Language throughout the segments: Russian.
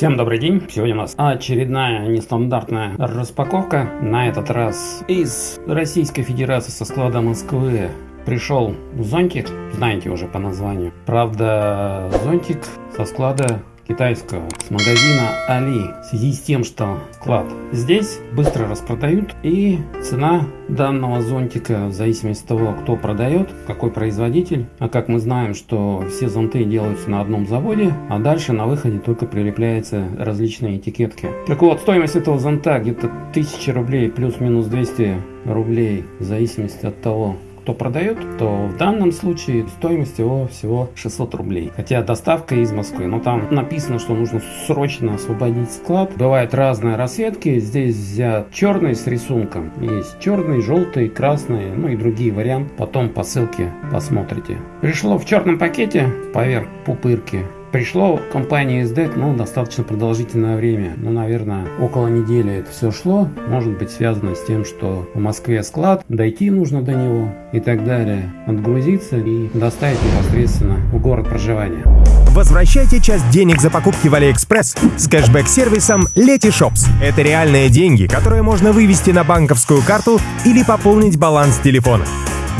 Всем добрый день! Сегодня у нас очередная нестандартная распаковка. На этот раз из Российской Федерации со склада Москвы пришел зонтик, знаете уже по названию. Правда, зонтик со склада китайского с магазина Али в связи с тем, что склад здесь быстро распродают и цена данного зонтика в зависимости от того, кто продает, какой производитель. А как мы знаем, что все зонты делаются на одном заводе, а дальше на выходе только прилепляются различные этикетки. Так вот, стоимость этого зонта где-то 1000 рублей плюс-минус 200 рублей в зависимости от того, кто продает, то в данном случае стоимость его всего 600 рублей. Хотя доставка из Москвы, но там написано, что нужно срочно освободить склад. Бывают разные расцветки, здесь взят черный с рисунком. Есть черный, желтый, красный, ну и другие варианты. Потом по ссылке посмотрите. Пришло в черном пакете поверх пупырки Пришло компания SDEC, ну, достаточно продолжительное время, ну, наверное, около недели это все шло. Может быть связано с тем, что в Москве склад, дойти нужно до него и так далее, отгрузиться и доставить непосредственно в город проживания. Возвращайте часть денег за покупки в Алиэкспресс с кэшбэк-сервисом Letyshops. Это реальные деньги, которые можно вывести на банковскую карту или пополнить баланс телефона.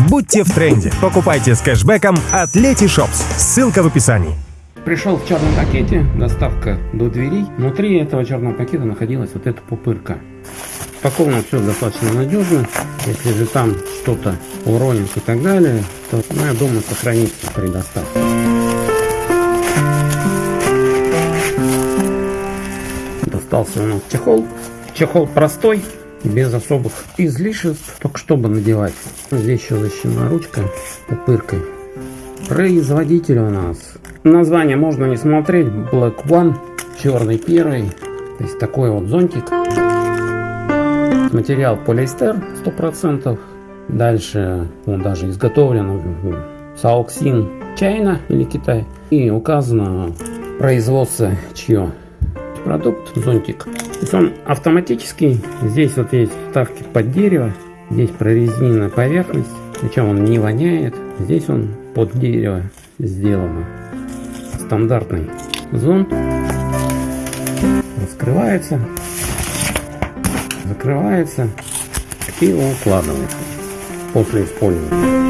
Будьте в тренде. Покупайте с кэшбэком от Letyshops. Ссылка в описании. Пришел в черном пакете, доставка до дверей. Внутри этого черного пакета находилась вот эта пупырка. Упаковано все достаточно надежно. Если же там что-то уронится и так далее, то, ну, я думаю, сохранится при доставке. Достался у нас чехол. Чехол простой, без особых излишеств, только чтобы надевать. Здесь еще защищена ручка пупыркой. Производитель у нас Название можно не смотреть. Black One, черный первый. То есть такой вот зонтик. Материал полиэстер 100%. Дальше он даже изготовлен Саоксин Чайна или Китай. И указано производство чье. Продукт зонтик. То есть он автоматический. Здесь вот есть вставки под дерево. Здесь прорезиненная поверхность. Причем он не воняет. Здесь он под дерево сделано стандартный зонт. Раскрывается, закрывается и укладывается после использования.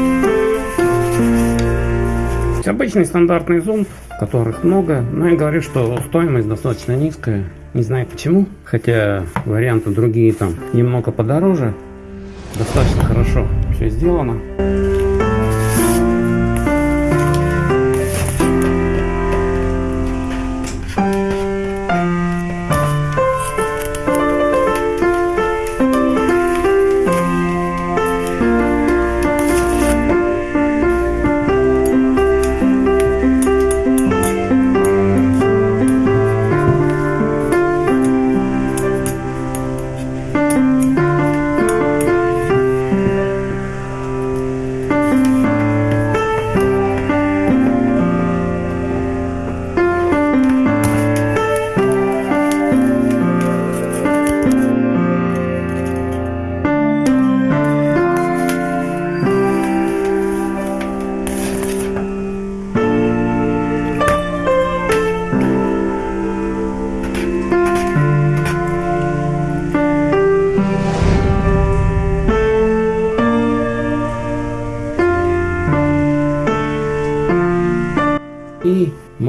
Обычный стандартный зонт, которых много, но я говорю, что стоимость достаточно низкая. Не знаю почему, хотя варианты другие там немного подороже. Достаточно хорошо все сделано. И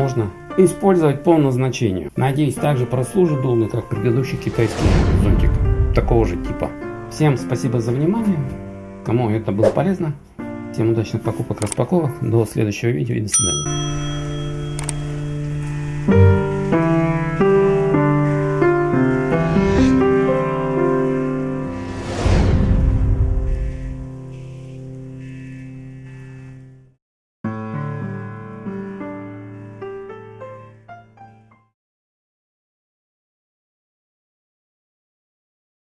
можно использовать по назначению. Надеюсь, также прослужит долго, как предыдущий китайский зонтик такого же типа. Всем спасибо за внимание. Кому это было полезно. Всем удачных покупок, распаковок. До следующего видео и до свидания.